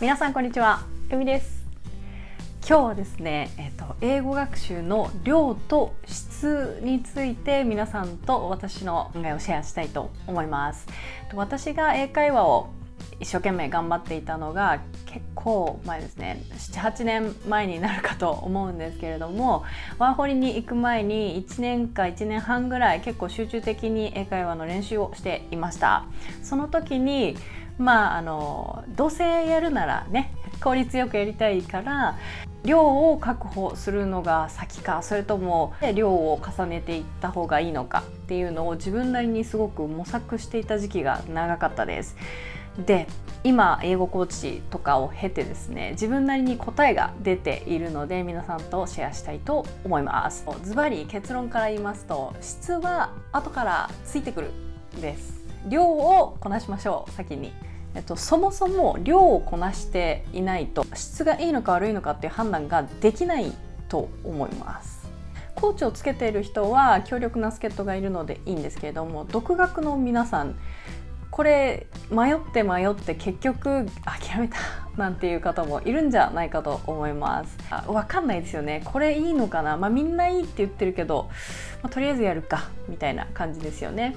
皆さんこんにちは、ゆみです。今日はですね、えっと、英語学習の量と質について皆さんと私の考えをシェアしたいと思います。私が英会話を一生懸命頑張っていたのが結構前ですね78年前になるかと思うんですけれどもワーホリに行く前に1年か1年半ぐらい結構集中的に英会話の練習をしていました。その時にまああのどうせやるならね効率よくやりたいから量を確保するのが先かそれとも量を重ねていった方がいいのかっていうのを自分なりにすごく模索していた時期が長かったです。で今英語コーチとかを経てですね自分なりに答えが出ているので皆さんとシェアしたいと思います。ズバリ結論から言いますと質は後からついてくるです。量をこなしましょう先に。えっと、そもそも量をこなしていないと質がいいのか悪いのかっていう判断ができないと思います。コーチをつけている人は強力な助っ人がいるのでいいんですけれども独学の皆さんこれ迷って迷って結局諦めたなんていう方もいるんじゃないかと思います。あ分かんないですよね。これいいのかな。まあみんないいって言ってるけど、まあ、とりあえずやるかみたいな感じですよね。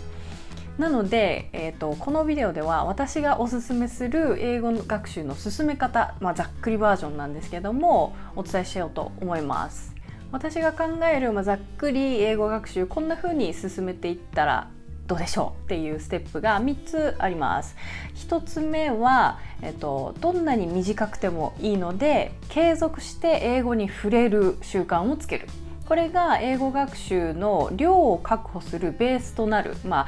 なので、えーと、このビデオでは私がおすすめする英語学習の進め方、まあ、ざっくりバージョンなんですけどもお伝えしようと思います。私が考える、まあ、ざっくり英語学習こんな風に進めていったらどうでしょうっていうステップが3つあります。1つ目は、えっと、どんなに短くてもいいので継続して英語に触れる習慣をつける。これが英語学習の量を確保するベースとなる、まあ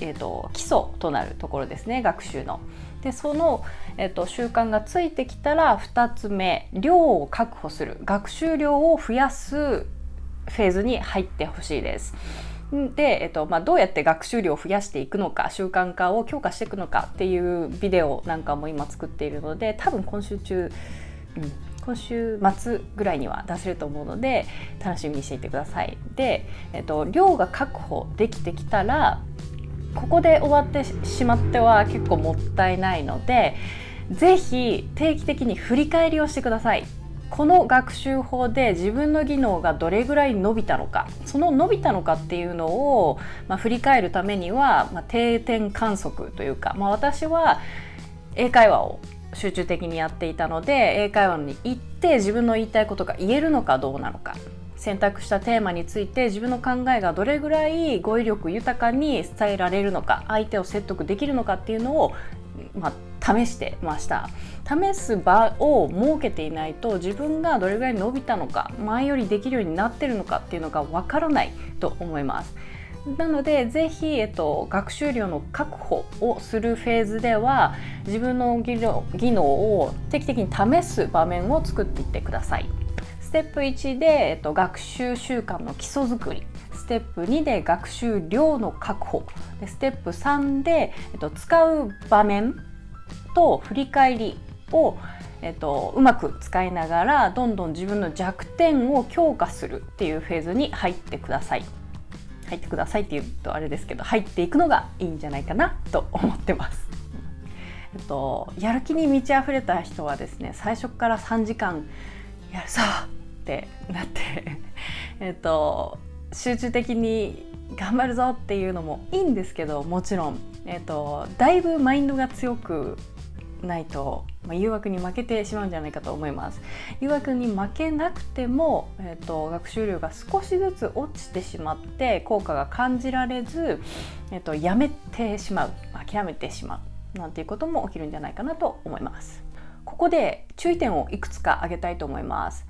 えーと、基礎となるところですね学習の。でその、えーと習慣がついてきたら2つ目量を確保する学習量を増やすフェーズに入ってほしいです。で、えっとまあ、どうやって学習量を増やしていくのか習慣化を強化していくのかっていうビデオなんかも今作っているので多分今週中、うん、今週末ぐらいには出せると思うので楽しみにしていてください。で、えっと、量が確保できてきたらここで終わってしまっては結構もったいないので是非定期的に振り返りをしてください。この学習法で自分の技能がどれぐらい伸びたのかその伸びたのかっていうのを、まあ、振り返るためには、まあ、定点観測というか、まあ、私は英会話を集中的にやっていたので英会話に行って自分の言いたいことが言えるのかどうなのか選択したテーマについて自分の考えがどれぐらい語彙力豊かに伝えられるのか相手を説得できるのかっていうのを、まあ、試してました。試す場を設けていないと自分がどれぐらい伸びたのか前よりできるようになってるのかっていうのがわからないと思います。なのでぜひ、えっと、学習量の確保をするフェーズでは自分の技能を定期的に試す場面を作っていってください。ステップ1で、えっと、学習習慣の基礎作りステップ2で学習量の確保でステップ3で、えっと、使う場面と振り返りを、えっと、うまく使いながらどんどん自分の弱点を強化するっていうフェーズに入ってください。入ってくださいって言うとあれですけど入っていくのがいいんじゃないかなと思ってます。えっと、やる気に満ち溢れた人はですね最初から3時間やるぞって なって えっと集中的に頑張るぞっていうのもいいんですけどもちろん、えっと、だいぶマインドが強くないと、まあ、誘惑に負けてしまうんじゃないかと思います。誘惑に負けなくても、えーと、学習量が少しずつ落ちてしまって効果が感じられず、えーと、やめてしまう諦めてしまうなんていうことも起きるんじゃないかなと思います。ここで注意点をいくつか挙げたいと思います。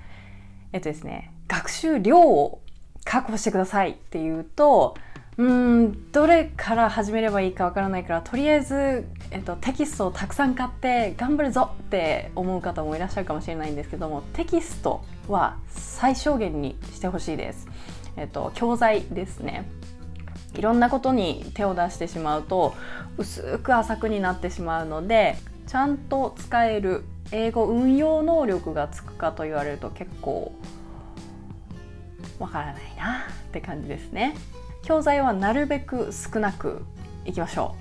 えっとですね学習量を確保してくださいっていうとうんどれから始めればいいかわからないからとりあえず、えっと、テキストをたくさん買って頑張るぞって思う方もいらっしゃるかもしれないんですけどもテキストは最小限にしてほしいです。えっと、教材ですねいろんなことに手を出してしまうと薄く浅くになってしまうのでちゃんと使える英語運用能力がつくかと言われると結構わからないなって感じですね。教材はなるべく少なくいきましょ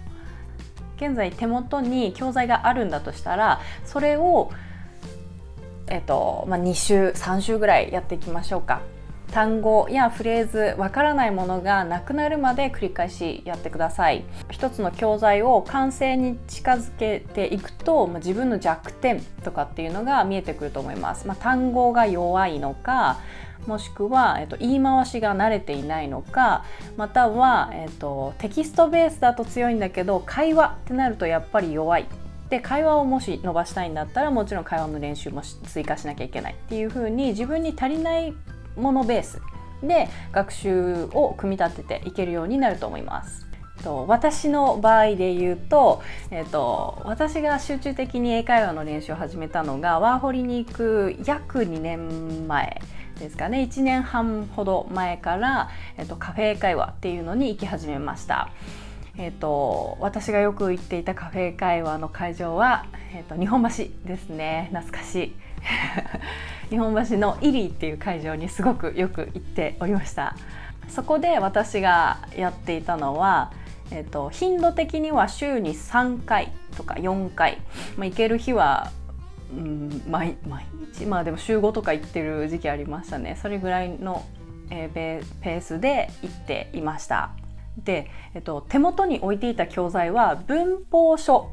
う現在手元に教材があるんだとしたらそれを、えっとまあ、2週3週ぐらいやっていきましょうか。単語やフレーズわからないものがなくなるまで繰り返しやってください。一つの教材を完成に近づけていくと、まあ、自分の弱点とかっていうのが見えてくると思います、まあ、単語が弱いのかもしくは、えっと、言い回しが慣れていないのかまたは、えっと、テキストベースだと強いんだけど会話ってなるとやっぱり弱い。で会話をもし伸ばしたいんだったらもちろん会話の練習も追加しなきゃいけないっていう風に自分に足りないものベースで学習を組み立てていけるようになると思います。と私の場合で言うと,、えーと、私が集中的に英会話の練習を始めたのがワーホリに行く約2年前ですかね1年半ほど前から、えーと、カフェ英会話っていうのに行き始めました。えーと、私がよく行っていたカフェ会話の会場は、えーと日本橋ですね懐かしい 日本橋のイリーっていう会場にすごくよく行っておりました。そこで私がやっていたのは、えーと、頻度的には週に3回とか4回、まあ、行ける日は、うん、毎毎日。まあでも週5とか行ってる時期ありましたね。それぐらいの、えー、ペースで行っていました。で、えっと、手元に置いていた教材は文法書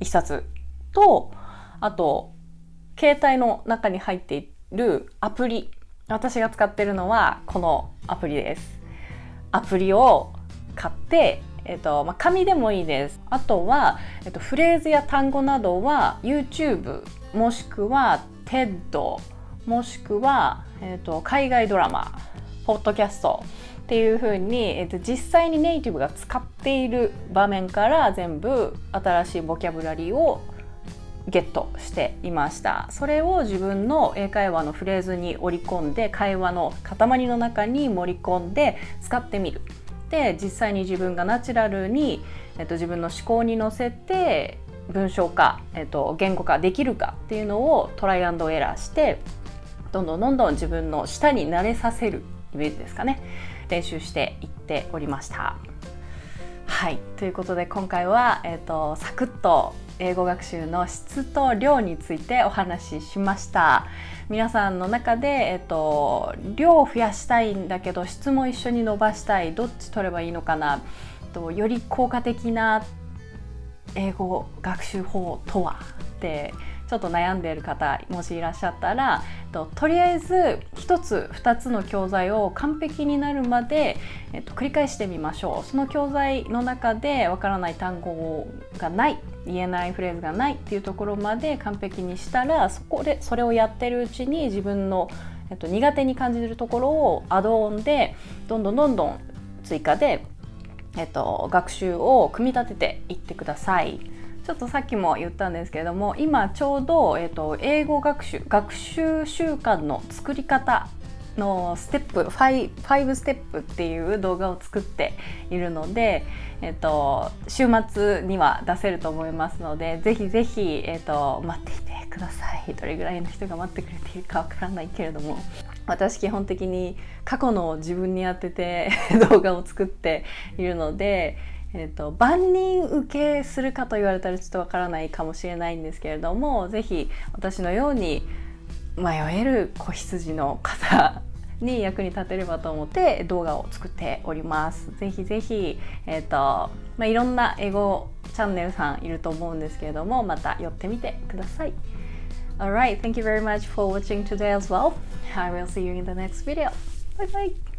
1冊とあと携帯の中に入っているアプリ私が使ってるのはこのアプリです。アプリを買ってえっとまあ、紙でもいいです。あとは、えっと、フレーズや単語などは YouTube もしくは TED もしくは、えっと、海外ドラマポッドキャストっていう風に、えっと、実際にネイティブが使っている場面から全部新しいボキャブラリーをゲットしていました。それを自分の英会話のフレーズに織り込んで会話の塊の中に盛り込んで使ってみる。で実際に自分がナチュラルに、えっと、自分の思考に乗せて文章化、えっと、言語化できるかっていうのをトライアンドエラーしてどんどんどんどん自分の舌に慣れさせるイメージですかね。練習していっておりました。はい。ということで今回は、えっと、サクッと英語学習の質と量についてお話ししました。皆さんの中で、えっと、量を増やしたいんだけど質も一緒に伸ばしたい。どっち取ればいいのかな？とより効果的な英語学習法とは？ってちょっと悩んでいる方もしいらっしゃったらととりあえず1つ2つの教材を完璧になるまで、えっと、繰り返してみましょうその教材の中でわからない単語がない言えないフレーズがないっていうところまで完璧にしたらそこでそれをやってるうちに自分の、えっと、苦手に感じるところをアドオンでどんどんどんどん追加で、えっと、学習を組み立てていってください。ちょっとさっきも言ったんですけれども今ちょうど、えーと、英語学習学習習慣の作り方のステップ 5, 5ステップっていう動画を作っているので、えーと、週末には出せると思いますのでぜひぜひ、えーと、と待っていてください。どれぐらいの人が待ってくれているかわからないけれども私基本的に過去の自分に当てて 動画を作っているのでえーと、万人受けするかと言われたらちょっとわからないかもしれないんですけれども是非私のように迷える子羊の方に役に立てればと思って動画を作っております。ぜひぜひ、えーとまあ、いろんな英語チャンネルさんいると思うんですけれどもまた寄ってみてください。Alright, thank you very much for watching today as well. I will see you in the next video. Bye bye!